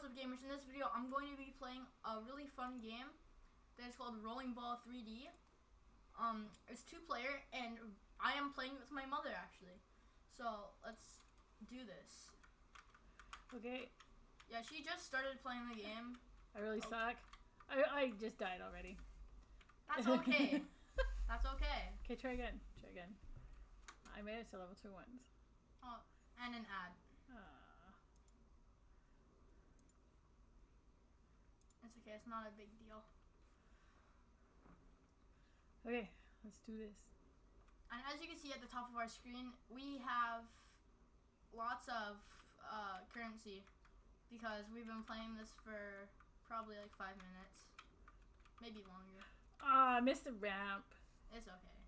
what's up gamers? In this video, I'm going to be playing a really fun game that is called Rolling Ball 3D. Um, it's two player and I am playing with my mother actually. So let's do this. Okay, Yeah, she just started playing the game. I really Oh. suck. I, I just died already. That's okay. That's okay. Okay, try again. Try again. I made it to level two once. Oh, and an ad. Uh, It's okay. It's not a big deal. okay, let's do this. And as you can see at the top of our screen, we have lots of uh, currency because we've been playing this for probably like five minutes, maybe longer. Ah, I missed the ramp. It's okay.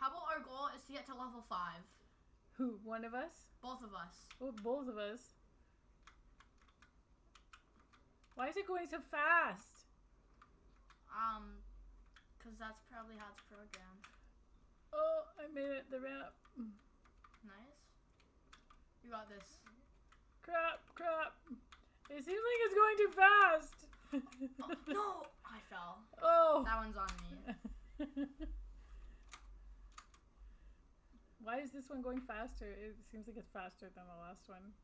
How about our goal is to get to level five, Who? One of us? both of us. Oh, both of us. Why is it going so fast? Um, cause that's probably how it's programmed. Oh, I made it the ramp. Nice. You got this. Crap, crap. It seems like it's going too fast. Oh, no, I fell. oh. That one's on me. Why is this one going faster? It seems like it's faster than the last one.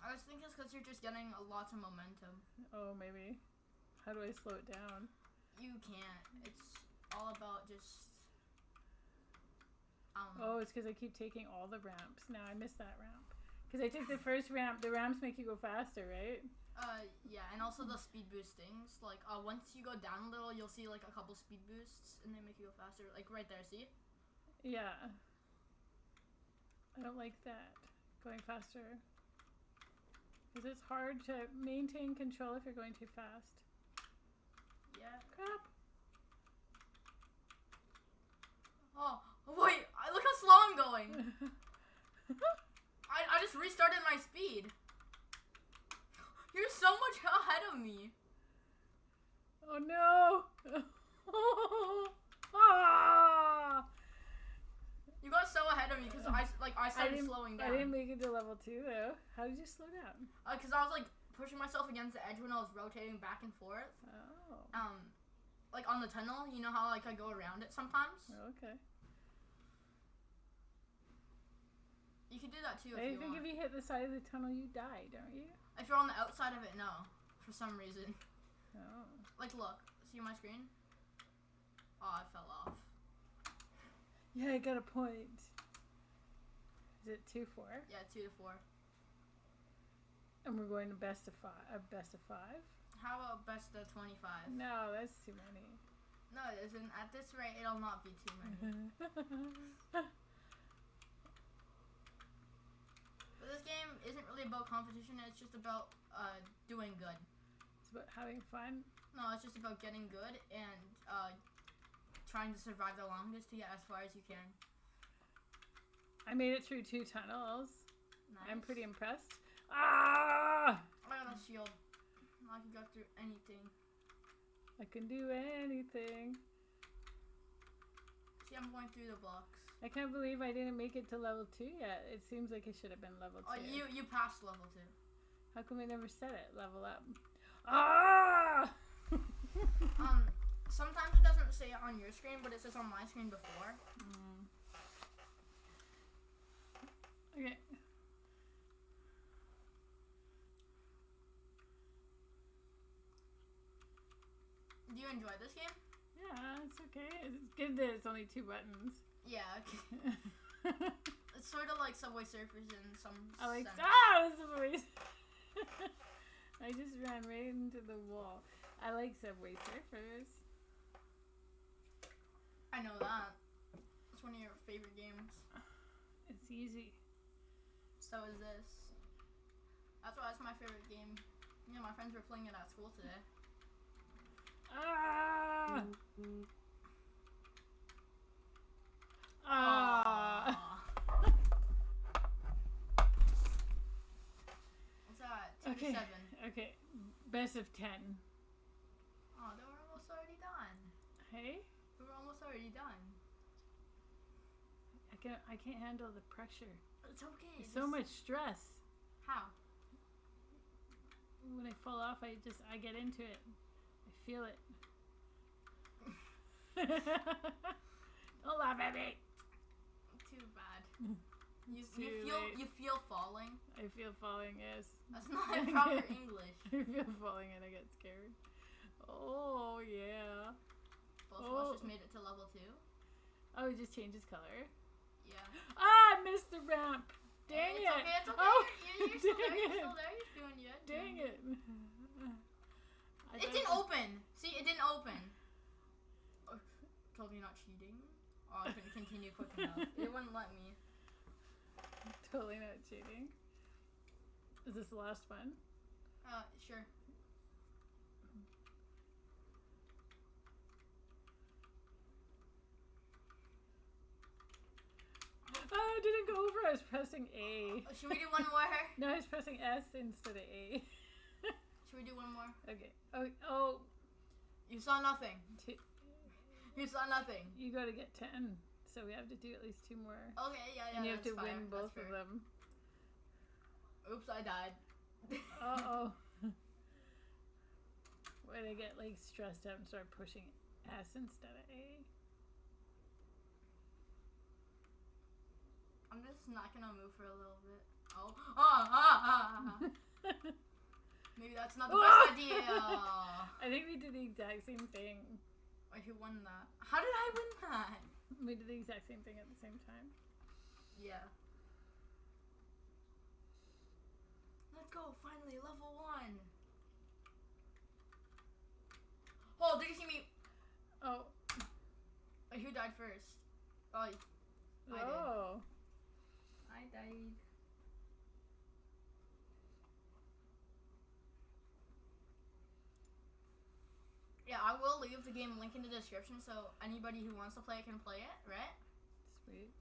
I was thinking it's because you're just getting a lot of momentum. Oh, maybe. How do I slow it down? You can't. It's all about just. I. Oh, it's because I keep taking all the ramps. Now I missed that ramp. Because I took the first ramp. The ramps make you go faster, right? Uh, yeah, and also the speed boost things. Like, uh, once you go down a little, you'll see like a couple speed boosts, and they make you go faster. Like right there, see? Yeah. I don't like that. Going faster. Because it's hard to maintain control if you're going too fast. Yeah. Crap. Oh, wait! I look how slow I'm going. I I just restarted my speed. You're so much ahead of me. oh no! ah! You got so ahead of me because I like I I started didn't, slowing I didn't make it to level two though. How did you slow down? Because I was like pushing myself against the edge when I was rotating back and forth. Oh. Um, like on the tunnel, you know how like I go around it sometimes. Okay. You can do that too if I you think want. if you hit the side of the tunnel, you die, don't you? If you're on the outside of it, no. For some reason. Oh. Like, look. See my screen? Oh, I fell off. Yeah, I got a point. Is it two four? Yeah, two to four. And we're going to best of five. Uh, best of five? How about best of 25? No, that's too many. No, it isn't. At this rate, it'll not be too many. But this game isn't really about competition. It's just about uh, doing good. it's about having fun. No, it's just about getting good and uh, trying to survive the longest to get as far as you can. I made it through two tunnels. Nice. I'm pretty impressed. Ah! I got a shield. I can go through anything. I can do anything. See, I'm going through the blocks. I can't believe I didn't make it to level two yet. It seems like it should have been level two. Oh, you you passed level two. How come I never said it? Level up. Ah! Um, sometimes it doesn't say it on your screen, but it says on my screen before. Mm. Okay. Do you enjoy this game? Yeah, it's okay. It's good that it's only two buttons. Yeah, okay. It's sort of like Subway Surfers in some I like sense. ah, voice. I just ran right into the wall. I like Subway Surfers. I know that. It's one of your favorite games. It's easy. So is this. That's why it's my favorite game. Yeah, my friends were playing it at school today. Ah! Ah! What's that? Two Okay. to seven. Okay. Best of ten. Oh, they were almost already done. Hey? We were almost already done. Can I can't handle the pressure. It's okay. There's so much stress. How? When I fall off, I just I get into it. I feel it. Don't laugh at me. Too bad. You, you feel late. you feel falling. I feel falling. Yes. That's not proper English. I feel falling and I get scared. Oh yeah. Both Oh. made it to level two. Oh, it just changes color. Yeah. Ah, I missed the ramp. Dang it's it. okay. It's okay. Oh, you're, you're, still there. You're it. still there. You're doing good. Dang doing it. I It didn't open. See, it didn't open. Oh, told me not cheating. Oh, I couldn't continue quick enough. It wouldn't let me. Totally not cheating. Is this the last one? Uh, sure. It didn't go over. I was pressing A. Oh, should we do one more? No, I was pressing S instead of A. Should we do one more? Okay. Oh, oh. You saw nothing. You saw nothing. you got to get 10. So we have to do at least two more. Okay, yeah, yeah. and you have to fair, win both of them. Oops, I died. Uh oh. When I get like stressed out and start pushing S instead of A. just not gonna move for a little bit. Oh, ah, ah, ah, ah. Maybe that's not the best idea. I think we did the exact same thing. Wait, who won that? How did I win that? We did the exact same thing at the same time. Yeah. Let's go, finally, level one. Oh, did you see me? Oh. Wait, who died first? Oh, I did. oh. I died. Yeah, I will leave the game link in the description so anybody who wants to play it can play it, right? Sweet.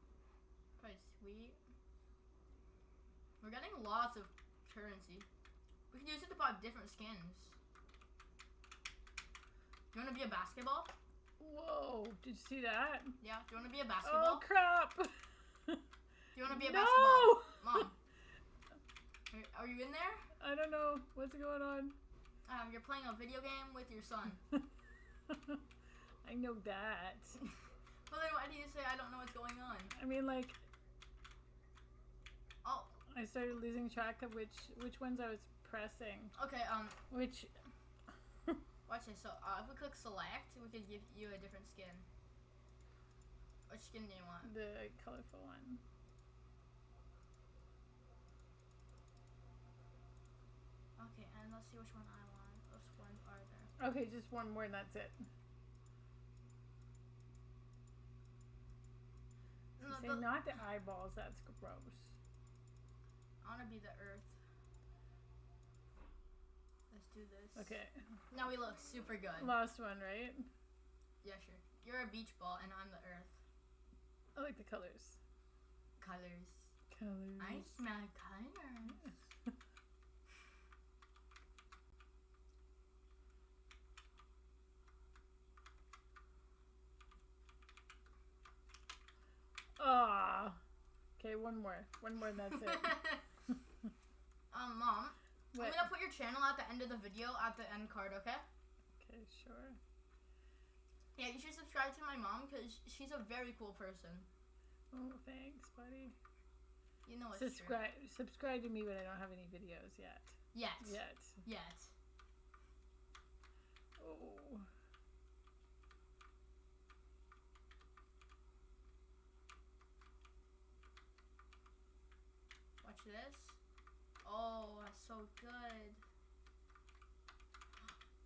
Pretty sweet. We're getting lots of currency. We can use it to buy different skins. You wanna be a basketball? Whoa. Did you see that? Yeah. Do you wanna be a basketball? Oh, basketball? crap. Do you wanna be a no. basketball? Mom. Are, are you in there? I don't know. What's going on? Um, you're playing a video game with your son. I know that. Well then why do you say I don't know what's going on? I mean, like, Oh, I started losing track of which which ones I was pressing. okay, um, Which. watch this. So, uh, if we click select, we could give you a different skin. Which skin do you want? the colorful one. Okay, and let's see which one I want. Which are there? Okay, just one more and that's it. No, Say the- not the eyeballs. That's gross. I wanna be the earth. Let's do this. Okay, Now we look super good. last one, right? Yeah, sure. You're a beach ball and I'm the earth. I like the colors. Colors. Colors. I smell colors. Ah. Okay, one more. One more and that's it. um, mom, what? I'm gonna put your channel at the end of the video at the end card, okay? Okay, sure. Yeah, you should subscribe to my mom because she's a very cool person. Oh, thanks, buddy. You know true. Subscribe. Subscribe to me, but I don't have any videos yet. Yet. Yet. Yet. Oh. This. Oh, that's so good.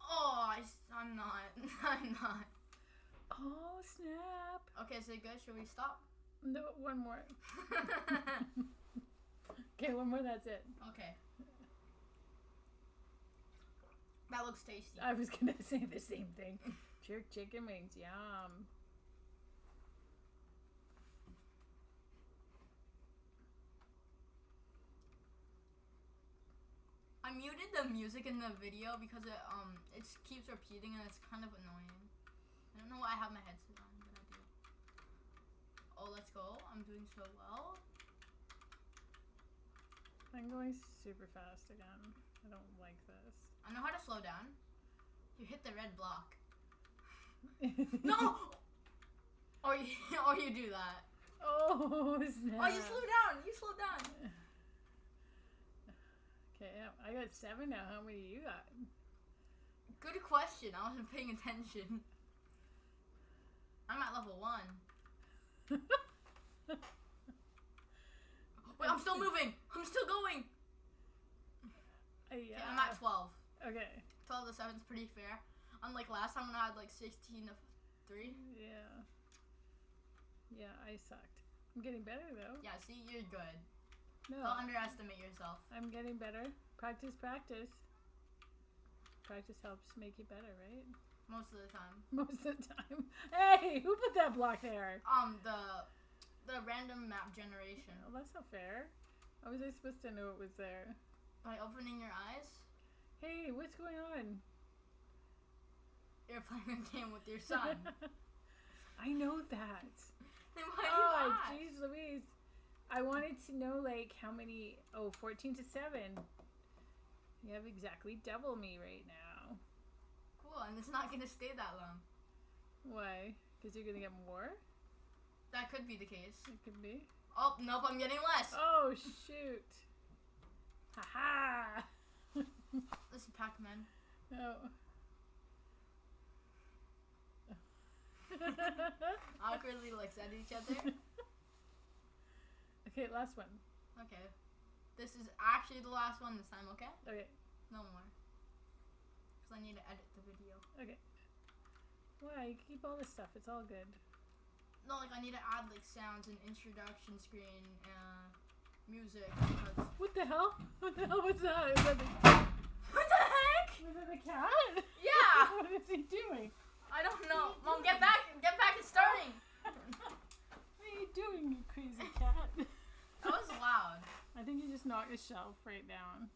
Oh, I, am not. I'm not. Oh snap! Okay, is it good? Should we stop? No, one more. Okay, one more. That's it. okay. That looks tasty. I was gonna say the same thing. Jerk chicken wings, yum. Muted the music in the video because it um it keeps repeating and it's kind of annoying. I don't know why I have my headset on, but I do. Oh, let's go. I'm doing so well. I'm going super fast again. I don't like this. I know how to slow down. You hit the red block. No! or you, or you do that. oh, snap. Oh, you slow down. You slow down. Okay, yeah, I got seven now. How many you got? Good question. I wasn't paying attention. I'm at level one. Wait, I'm still moving. I'm still going. Uh, Okay, yeah. I'm at 12. Okay. 12 to 7 is pretty fair. Unlike last time when I had like 16 to 3. Yeah. Yeah, I sucked. I'm getting better though. Yeah, see, you're good. No, Don't underestimate yourself. I'm getting better. Practice, practice. Practice helps make you better, right? Most of the time. Most of the time. Hey, who put that block there? Um, the the random map generation. Oh, that's not fair. How was I supposed to know it was there? By opening your eyes, Hey, what's going on? you're playing a game with your son. I know that. then why do you Oh, jeez Louise. I wanted to know, like, how many. Oh, 14 to 7. You have exactly double me right now. Cool, and it's not gonna stay that long. Why? Because you're going to get more? That could be the case. It could be. Oh, nope, I'm getting less. Oh, shoot. Haha. This is Pac-Man. No. Awkwardly looks at each other. okay, last one. Okay. This is actually the last one this time, okay? Okay. No more. Because I need to edit the video. Okay. Why? You keep all this stuff. It's all good. No, like I need to add like sounds and introduction screen, uh, music. Because... What the hell? What the hell was that? That the, What the heck? was that the cat? Yeah! what is he doing? I don't know. Mom, get back! Get back! It's starting! what are you doing, you crazy cat? That was loud. I think you just knocked a shelf right down.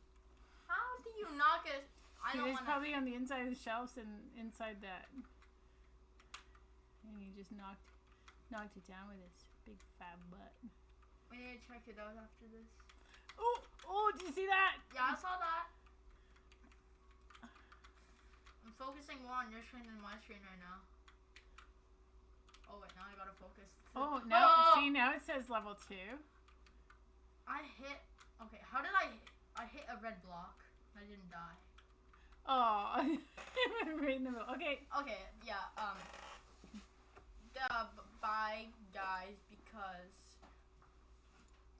How do you knock it? I don't was want to. probably on the inside of the shelves and inside that. And he just knocked knocked it down with his big fat butt. We need to check it out after this. Oh, oh, did you see that? Yeah, I saw that. I'm focusing more on your screen than my screen right now. Oh wait, now I gotta focus. Oh, now Oh! see now it says level two. I hit. Okay, how did I... I hit a red block. I didn't die. Oh, right in the middle. Okay. Okay, yeah, um... The bye, guys, because...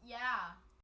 Yeah.